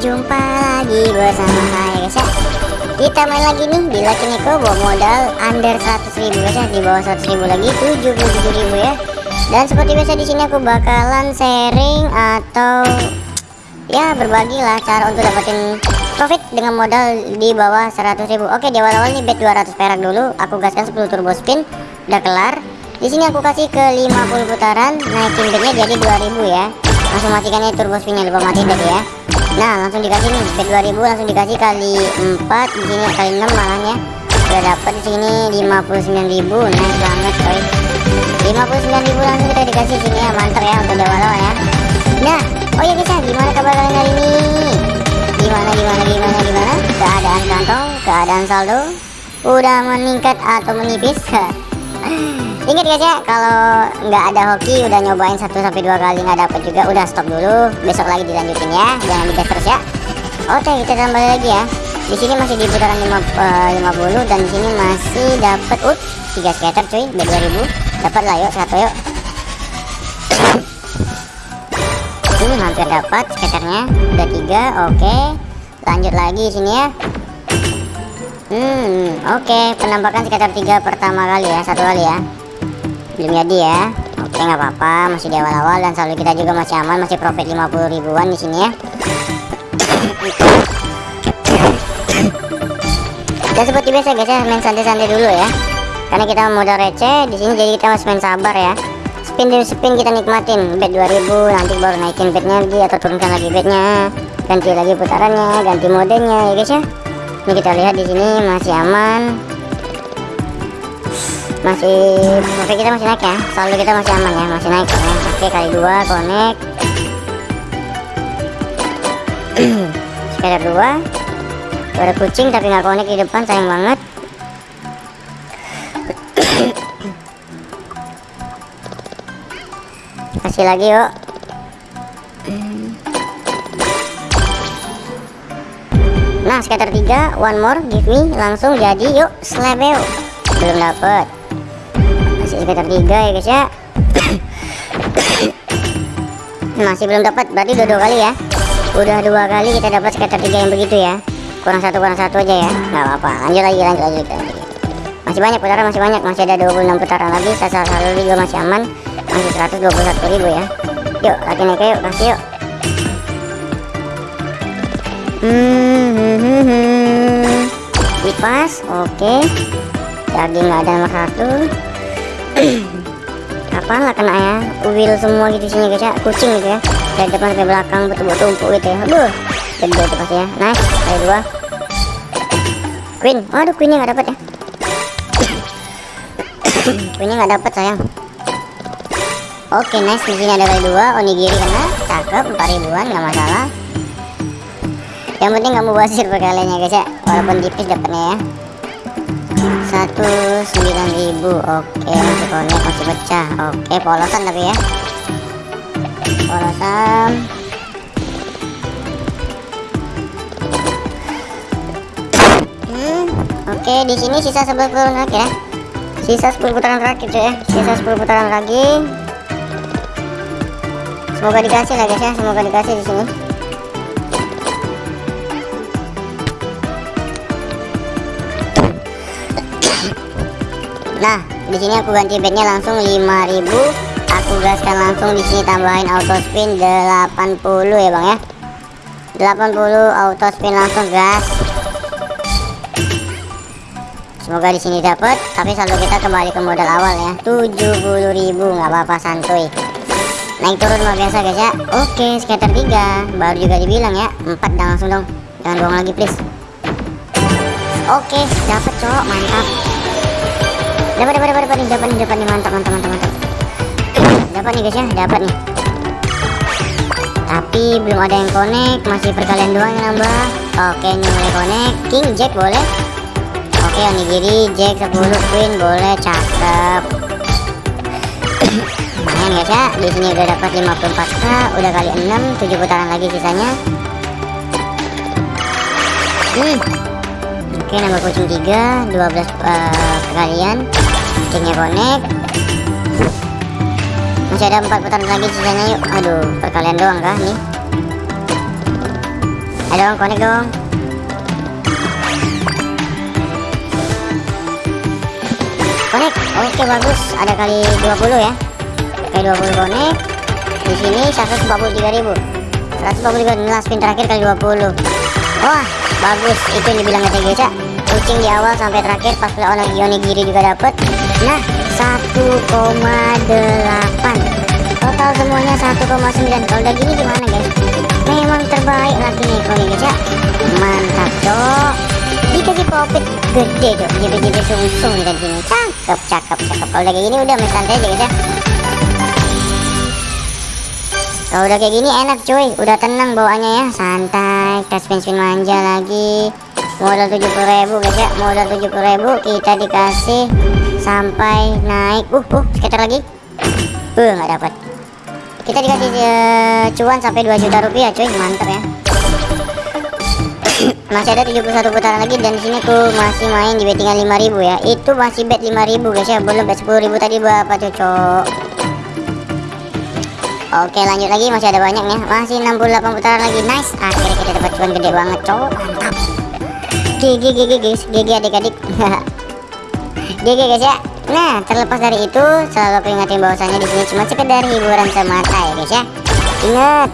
Jumpa lagi bersama saya guys ya. Kita main lagi nih di Lucky Neko bawa modal under 100 ribu guys ya. Di bawah 100 ribu lagi 77 ribu ya. Dan seperti biasa di sini aku bakalan sharing atau Ya berbagi lah cara untuk dapetin profit dengan modal di bawah 100 ribu. Oke di awal-awal nih bet 200 perak dulu. Aku gaskan 10 turbo spin Udah kelar. Di sini aku kasih ke 50 putaran naikin bednya jadi 2000 ya. Langsung matikannya turbo spinnya lupa mati tadi ya nah langsung dikasih nih. Bed 2000 langsung dikasih kali 4 di sini kali 6 malahnya udah dapat di sini 59.000 nice banget coy. 59.000 langsung kita dikasih sini ya. Mantap ya untuk awal-awal ya. Nah oh iya guys ya gimana kabar kalian hari ini? Gimana gimana gimana gimana? Keadaan kantong keadaan saldo. Udah meningkat atau menipis Ingat guys ya, kalau nggak ada hoki udah nyobain 1 sampai dua kali nggak dapet juga udah stop dulu. Besok lagi dilanjutin ya, jangan digas terus ya. Oke, kita tambah lagi ya. Di sini masih di putaran 50 eh, dan di sini masih dapat ut 3 skater cuy, B2000. Dapat lah yuk, satu yuk. Ini hampir dapat skaternya, udah tiga, oke. Lanjut lagi sini ya. Hmm, oke, okay. penampakan skater tiga pertama kali ya, satu kali ya belum jadi ya. Oke nggak apa-apa. Masih di awal-awal dan selalu kita juga masih aman. Masih profit 50 ribuan di sini ya. Dan seperti biasa guys ya main santai-santai dulu ya. Karena kita modal receh di sini jadi kita harus main sabar ya. Spin demi spin kita nikmatin. Bet 2000 nanti baru naikin bednya lagi atau turunkan lagi bednya ganti lagi putarannya ganti modenya ya guys ya. Ini kita lihat di sini masih aman masih oke kita masih naik ya. Selalu kita masih aman ya. Masih naik ya. Oke kali dua connect. Sekitar dua. Ada kucing tapi nggak connect di depan sayang banget. Kasih lagi yuk. Nah sekitar tiga. One more give me. Langsung jadi yuk. Slebeo belum dapet masih sekitar tiga ya guys ya. Masih belum dapat berarti udah dua kali ya. Udah dua kali kita dapat sekitar tiga yang begitu ya. Kurang satu kurang satu aja ya. Nggak apa-apa. Lanjut lagi lanjut lagi, masih banyak putaran masih banyak. Masih ada 26 putaran lagi. Sasar saldo juga masih aman. Masih 121 ribu ya. Yuk lagi naik yuk kasih yuk. Hmm, hmm, hmm, hmm. dipas oke. Okay. daging nggak ada nomor satu apa lah kena ya? Uwil semua gitu sini guys ya. Kucing gitu ya. Dari depan sampai belakang betul-betul tumpuk gitu ya. Aduh gede itu pasti ya. Nice. Kali dua queen. Aduh queennya nggak dapat ya. Queennya nggak dapat sayang. Oke okay, nice. Di sini ada kali dua. Onigiri kena. Cakep. 4 ribuan nggak masalah. Yang penting kamu basir perkaliannya guys ya. Walaupun tipis dapatnya ya satu sembilan ribu oke. Connect masih pecah. Oke polosan tapi ya. Polosan. Hmm, oke. Di sini sisa 10 putaran lagi ya. Sisa 10 putaran terakhir cuy ya. Sisa 10 putaran lagi. Semoga dikasih lah guys ya. Semoga dikasih di sini Nah, di sini aku ganti bednya langsung 5000. Aku gaskan langsung di sini tambahin auto spin 80 ya, Bang ya. 80 auto spin langsung gas. Semoga di sini dapat, tapi saldo kita kembali ke modal awal ya. 70.000 nggak apa-apa santuy. Naik turun luar biasa guys ya. Oke, skater 3. Baru juga dibilang ya. 4 dan langsung dong. Jangan bohong lagi please. Oke, dapat cowok, mantap dapat dapat dapat dapat nih dapat nih dapat nih mantap mantap mantap mantap. Dapat nih guys ya dapat nih. Tapi belum ada yang connect masih perkalian doang yang nambah. Oke ini mulai connect. King jack boleh? Oke onigiri jack 10 queen boleh cakep. Lumayan guys ya. Di sini udah dapat 54k udah kali 6 7 putaran lagi sisanya. Hmm. Oke nambah kucing 3 12 uh, perkalian kucingnya connect masih ada 4 putaran lagi sisanya yuk. Aduh perkalian doang kah nih ayo dong connect dong. Connect oke bagus. Ada kali 20 ya. Kali 20 connect di sini 143.000 143 ini last spin terakhir kali 20 wah bagus. Itu yang dibilang kata ya kucing di awal sampai terakhir pas lawan Onigiri juga dapet. Nah 1,8 total semuanya 1,9 kalau udah gini gimana guys? Memang terbaik lagi nih kalau guys ya mantap cok. Dikasih profit gede cok. JP-JP sungsung dan gini. Cakep cakep cakep. Kalau udah kayak gini udah main santai aja guys ya. Kalau udah kayak gini enak cuy. Udah tenang bawaannya ya. Santai. Tes spin spin manja lagi modal 70.000 guys ya modal 70.000 kita dikasih sampai naik. Uh uh sekitar lagi. Uh nggak dapat. Kita dikasih uh, cuan sampai 2 juta rupiah cuy. Mantap ya. Masih ada 71 putaran lagi dan di sini aku masih main di bettingan 5000 ya. Itu masih bet 5000 guys ya belum bet 10000 tadi berapa cocok? Oke lanjut lagi. Masih ada banyak ya masih 68 putaran lagi. Nice. Akhirnya kita dapat cuan gede banget cowok mantap GG GG guys GG adik-adik GG guys ya Nah, terlepas dari itu, selalu aku ingatin bahwasanya di sini cuma sekedar hiburan semata ya guys ya. Ingat,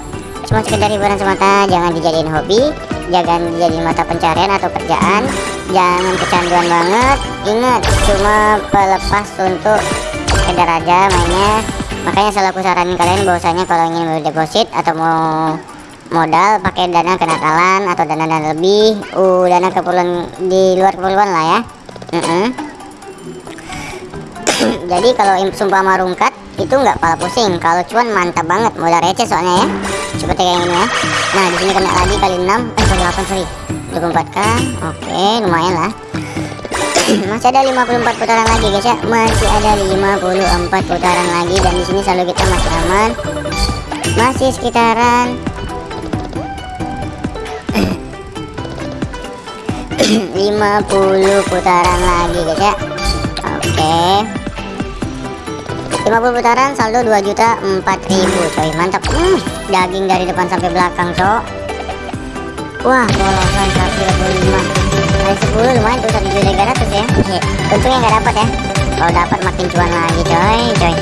cuma sekedar hiburan semata, jangan dijadiin hobi, jangan dijadiin mata pencarian atau kerjaan, jangan kecanduan banget. Ingat, cuma pelepas untuk sekedar aja mainnya. Makanya selalu aku saranin kalian bahwasanya kalau ingin deposit atau mau modal pakai dana kenakalan atau dana-dana lebih, uh dana keperluan di luar keperluan lah ya. Uh -uh jadi kalau sumpah marungkat itu nggak pala pusing. Kalau cuan mantap banget modal receh soalnya ya. Seperti kayak ini ya. Nah di sini kena lagi kali 6 eh kali 8 sorry. 24 kan oke lumayan lah. Masih ada 54 putaran lagi guys ya. Masih ada 54 putaran lagi dan di sini selalu kita masih aman. Masih sekitaran 50 putaran lagi guys ya. Oke. 50 putaran saldo 2 juta 4000 coy. Mantap. Hmm, daging dari depan sampai belakang cok. Wah polosan 125 kali 10 lumayan tuh 1 juta 300 ya. Untungnya nggak dapat ya. Kalau dapat makin cuan lagi coy coy.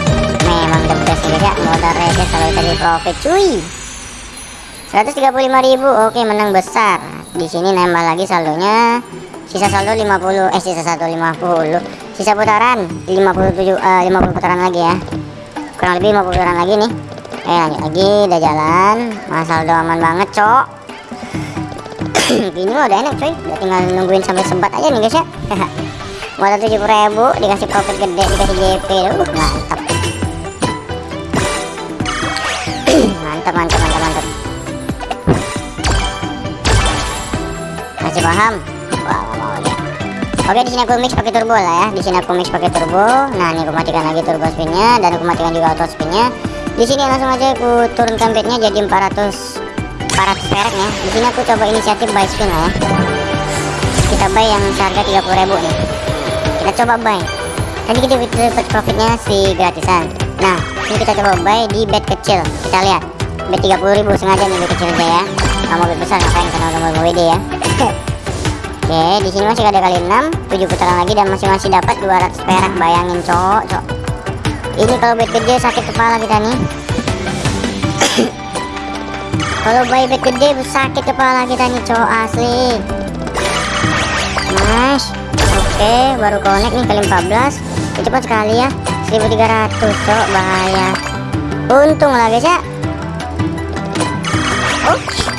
Memang the best ya ya. Modal receh selalu tadi profit cuy. 135.000 oke menang besar di sini nambah lagi saldonya. Sisa saldo 50 eh sisa 150 sisa putaran 57 uh, 50 putaran lagi ya. Kurang lebih 50 putaran lagi nih. Eh lanjut lagi udah jalan. Masal udah aman banget cok. Ini mah udah enak coy. Udah tinggal nungguin sampai sebat aja nih guys ya. Modal 70 ribu dikasih profit gede dikasih JP uh, mantap mantap mantap mantap masih paham Oke di sini aku mix pakai turbo lah ya. Di sini aku mix pakai turbo. Nah ini aku matikan lagi turbo spinnya dan aku matikan juga auto spinnya. Di sini langsung aja aku turunkan bednya jadi 400 400 perak ya. Di sini aku coba inisiatif buy spin lah ya. Kita buy yang seharga 30.000 nih. Kita coba buy. Tadi kita dapat profitnya si gratisan. Nah ini kita coba buy di bed kecil. Kita lihat bed 30.000 sengaja nih bed kecil aja ya. Kamu bed besar ngapain karena udah mau WD ya. Oke, di sini masih ada kali 6, 7 putaran lagi dan masih masih dapat 200 perak. Bayangin, cok, cok. Ini kalau bet gede sakit kepala kita nih. kalau buy bet gede sakit kepala kita nih, cok, asli. Mas. Oke, baru connect nih kali 14. Ya, cepat sekali ya. 1300, cok, bahaya. Untung lah guys ya. Oke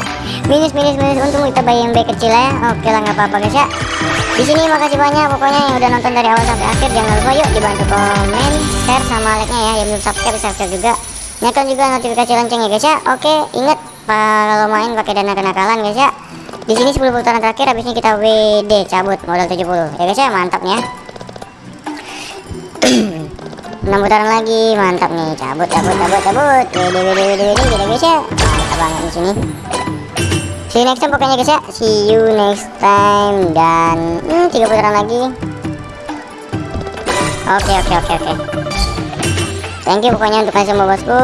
minus minus minus untung kita bayar yang baik kecil ya. Oke lah nggak apa-apa guys ya. Di sini makasih banyak pokoknya yang udah nonton dari awal sampai akhir. Jangan lupa yuk dibantu komen share sama like nya ya. Yang belum subscribe subscribe juga. Nyalakan juga notifikasi lonceng ya guys ya. Oke inget kalau main pakai dana kenakalan guys ya. Di sini 10 putaran terakhir habisnya kita WD cabut modal 70 ya guys ya mantap nih ya. 6 putaran lagi mantap nih. Cabut cabut cabut cabut. WD WD WD WD guys ya. Mantap banget di sini see you next time pokoknya guys ya. See you next time. Dan hmm, tiga putaran lagi. Oke okay, oke okay, oke okay, oke. Thank you pokoknya untuk kalian semua bosku.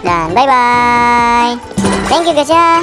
Dan bye bye thank you guys ya